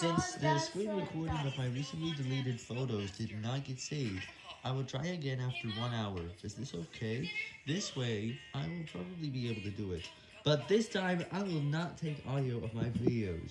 Since the screen recording of my recently deleted photos did not get saved, I will try again after one hour. Is this okay? This way, I will probably be able to do it. But this time, I will not take audio of my videos.